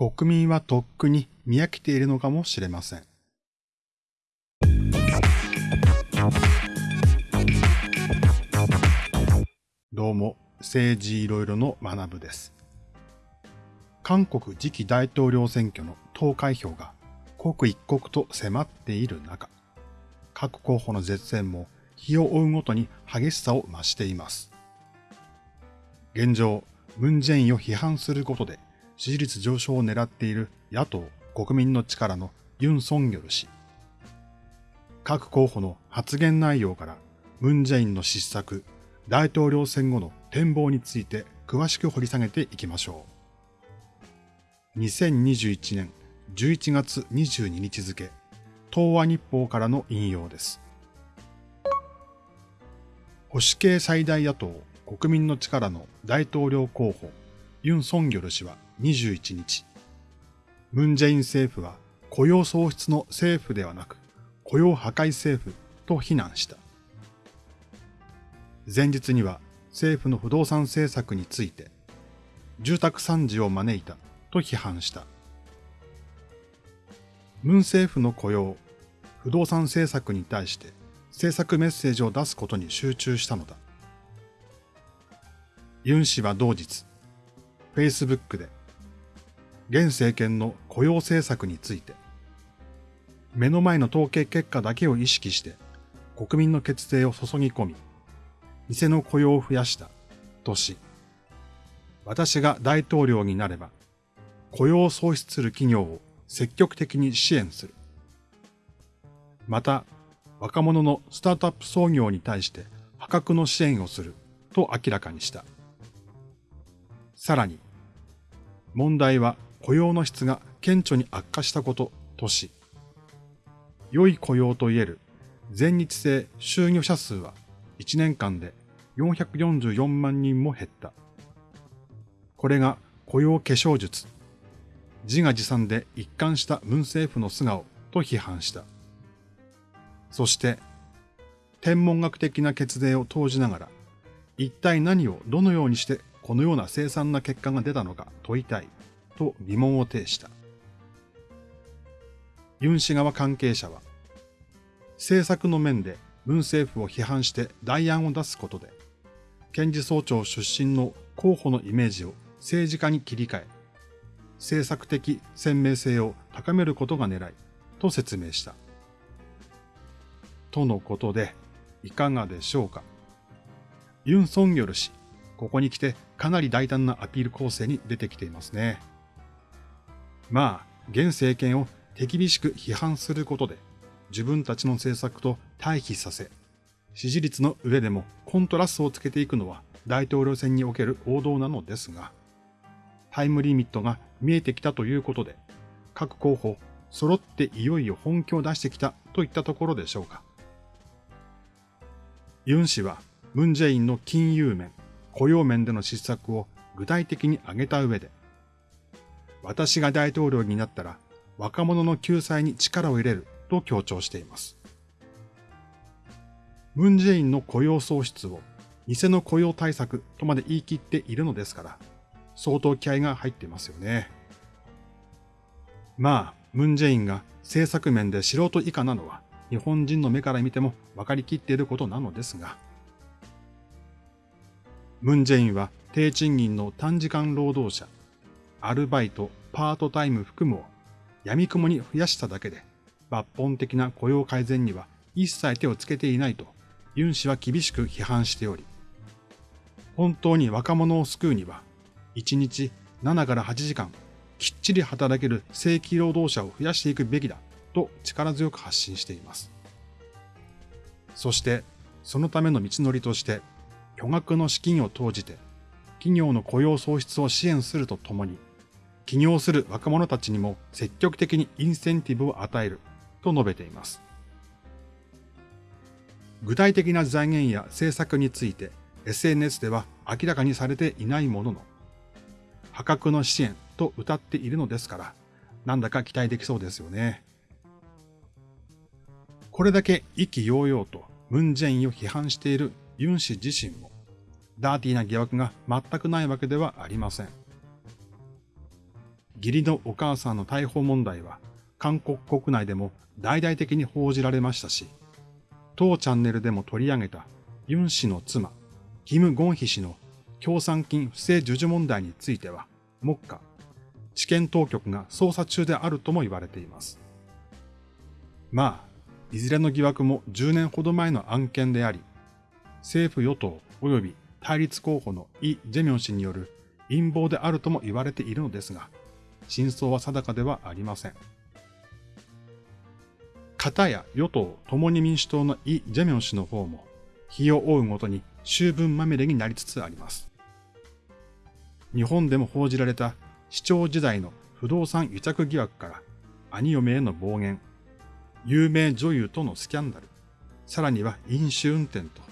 国民はとっくに見飽きているのかもしれません。どうも、政治いろいろの学部です。韓国次期大統領選挙の投開票が刻一刻と迫っている中、各候補の絶戦も日を追うごとに激しさを増しています。現状、ムン・ジェインを批判することで支持率上昇を狙っている野党国民の力のユン・ソンギョル氏。各候補の発言内容からムン・ジェインの失策、大統領選後の展望について詳しく掘り下げていきましょう。2021年11月22日付、東和日報からの引用です。保守系最大野党国民の力の大統領候補、ユン・ソンギョル氏は21日、ムン・ジェイン政府は雇用創出の政府ではなく雇用破壊政府と非難した。前日には政府の不動産政策について住宅惨事を招いたと批判した。ムン政府の雇用、不動産政策に対して政策メッセージを出すことに集中したのだ。ユン氏は同日、Facebook で、現政権の雇用政策について、目の前の統計結果だけを意識して国民の血税を注ぎ込み、店の雇用を増やしたとし、私が大統領になれば、雇用を創出する企業を積極的に支援する。また、若者のスタートアップ創業に対して破格の支援をすると明らかにした。さらに、問題は雇用の質が顕著に悪化したこととし、良い雇用といえる全日制就業者数は1年間で444万人も減った。これが雇用化粧術、自画自賛で一貫した文政府の素顔と批判した。そして、天文学的な血税を投じながら、一体何をどのようにしてこのような凄惨な結果が出たのか問いたいと疑問を呈した。ユン氏側関係者は、政策の面で文政府を批判して代案を出すことで、検事総長出身の候補のイメージを政治家に切り替え、政策的鮮明性を高めることが狙いと説明した。とのことで、いかがでしょうか。ユン・ソンギョル氏、ここに来てかなり大胆なアピール構成に出てきていますね。まあ、現政権を手厳しく批判することで、自分たちの政策と対比させ、支持率の上でもコントラストをつけていくのは大統領選における王道なのですが、タイムリミットが見えてきたということで、各候補揃っていよいよ本気を出してきたといったところでしょうか。ユン氏はムン・ジェインの金融面、雇用面での失策を具体的に挙げた上で、私が大統領になったら若者の救済に力を入れると強調しています。ムン・ジェインの雇用創出を偽の雇用対策とまで言い切っているのですから、相当気合が入っていますよね。まあ、ムン・ジェインが政策面で素人以下なのは日本人の目から見ても分かりきっていることなのですが、ムン・ジェインは低賃金の短時間労働者、アルバイト、パートタイム含むを闇雲に増やしただけで抜本的な雇用改善には一切手をつけていないとユン氏は厳しく批判しており、本当に若者を救うには1日7から8時間きっちり働ける正規労働者を増やしていくべきだと力強く発信しています。そしてそのための道のりとして巨額の資金を投じて、企業の雇用創出を支援するとともに、起業する若者たちにも積極的にインセンティブを与えると述べています。具体的な財源や政策について SNS では明らかにされていないものの、破格の支援と謳っているのですから、なんだか期待できそうですよね。これだけ意気揚々とムン・ジェインを批判しているユン氏自身も、ダーティーな疑惑が全くないわけではありません。義理のお母さんの逮捕問題は韓国国内でも大々的に報じられましたし、当チャンネルでも取り上げたユン氏の妻、キム・ゴンヒ氏の協賛金不正授受問題については、目下、地検当局が捜査中であるとも言われています。まあ、いずれの疑惑も10年ほど前の案件であり、政府与党及び対立候補のイ・ジェミョン氏による陰謀であるとも言われているのですが、真相は定かではありません。片や与党共に民主党のイ・ジェミョン氏の方も、日を追うごとに終分まみれになりつつあります。日本でも報じられた市長時代の不動産癒着疑惑から兄嫁への暴言、有名女優とのスキャンダル、さらには飲酒運転と、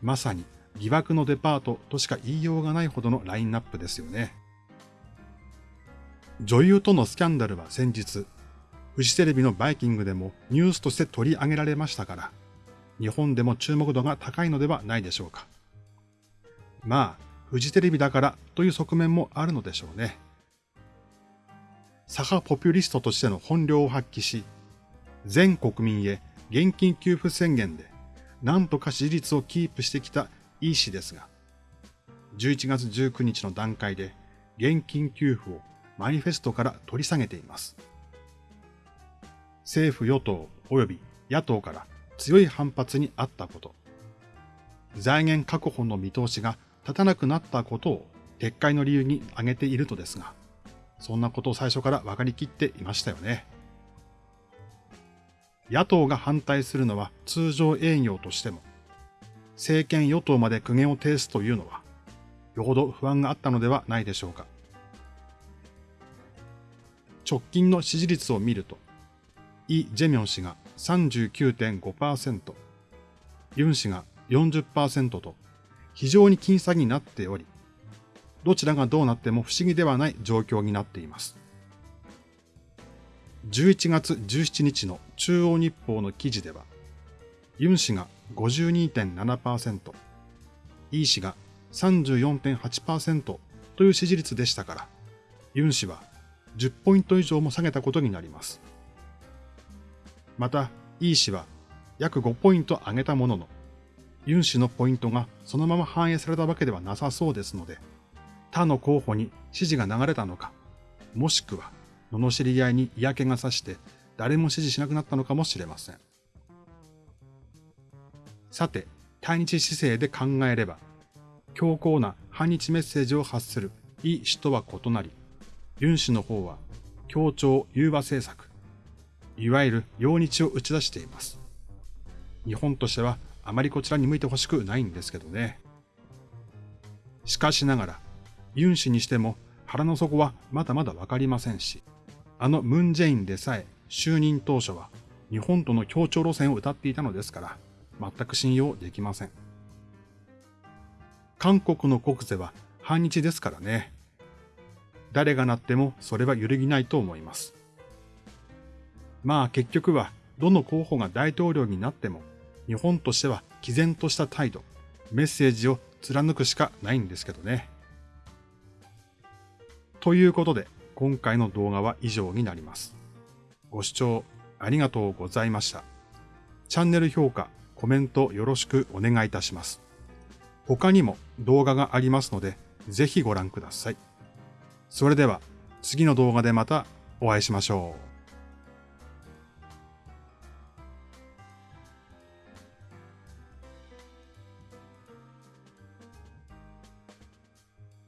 まさに疑惑のデパートとしか言いようがないほどのラインナップですよね。女優とのスキャンダルは先日、フジテレビのバイキングでもニュースとして取り上げられましたから、日本でも注目度が高いのではないでしょうか。まあ、フジテレビだからという側面もあるのでしょうね。左派ポピュリストとしての本領を発揮し、全国民へ現金給付宣言で何とか支持率をキープしてきたイ氏ですが、11月19日の段階で現金給付をマニフェストから取り下げています。政府与党及び野党から強い反発にあったこと、財源確保の見通しが立たなくなったことを撤回の理由に挙げているとですが、そんなことを最初から分かりきっていましたよね。野党が反対するのは通常営業としても、政権与党まで苦言を呈すというのは、よほど不安があったのではないでしょうか。直近の支持率を見ると、イ・ジェミョン氏が39.5%、ユン氏が40%と非常に僅差になっており、どちらがどうなっても不思議ではない状況になっています。11月17日の中央日報の記事では、ユン氏が52.7%、イ氏が34.8%という支持率でしたから、ユン氏は10ポイント以上も下げたことになります。また、イ氏は約5ポイント上げたものの、ユン氏のポイントがそのまま反映されたわけではなさそうですので、他の候補に支持が流れたのか、もしくは、罵り合いに嫌気がさして誰も支持しなくなったのかもしれません。さて、対日姿勢で考えれば、強硬な反日メッセージを発するイ氏とは異なり、ユン氏の方は協調融和政策、いわゆる洋日を打ち出しています。日本としてはあまりこちらに向いてほしくないんですけどね。しかしながら、ユン氏にしても腹の底はまだまだわかりませんし、あのムンジェインでさえ就任当初は日本との協調路線を謳っていたのですから、全く信用できません。韓国の国税は反日ですからね。誰がなってもそれは揺るぎないと思います。まあ結局はどの候補が大統領になっても日本としては毅然とした態度、メッセージを貫くしかないんですけどね。ということで今回の動画は以上になります。ご視聴ありがとうございました。チャンネル評価、コメントよろしくお願いいたします。他にも動画がありますので、ぜひご覧ください。それでは次の動画でまたお会いしましょう。